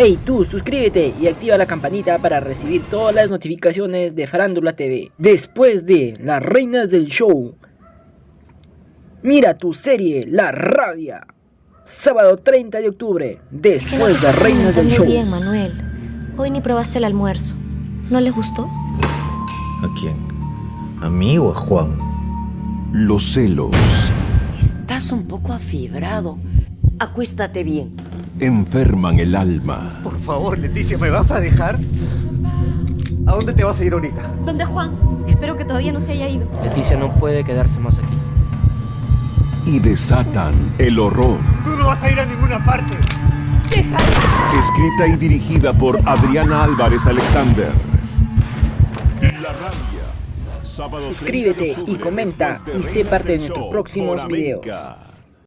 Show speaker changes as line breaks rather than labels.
Hey tú, suscríbete y activa la campanita para recibir todas las notificaciones de Farándula TV. Después de Las Reinas del Show, mira tu serie La Rabia. Sábado 30 de octubre, después de Las Reinas del Show.
bien, Manuel. Hoy ni probaste el almuerzo. ¿No le gustó?
¿A quién? ¿A mí o a Juan?
Los celos
Estás un poco afibrado. Acuéstate bien.
Enferman el alma.
Por favor, Leticia, ¿me vas a dejar? ¿A dónde te vas a ir ahorita?
¿Dónde Juan? Espero que todavía no se haya ido.
Leticia no puede quedarse más aquí.
y desatan el horror.
Tú no vas a ir a ninguna parte.
Escrita y dirigida por Adriana Álvarez Alexander. La rabia. Sábado 30 de
Suscríbete y comenta
de
y sé parte de nuestros próximos videos.
América.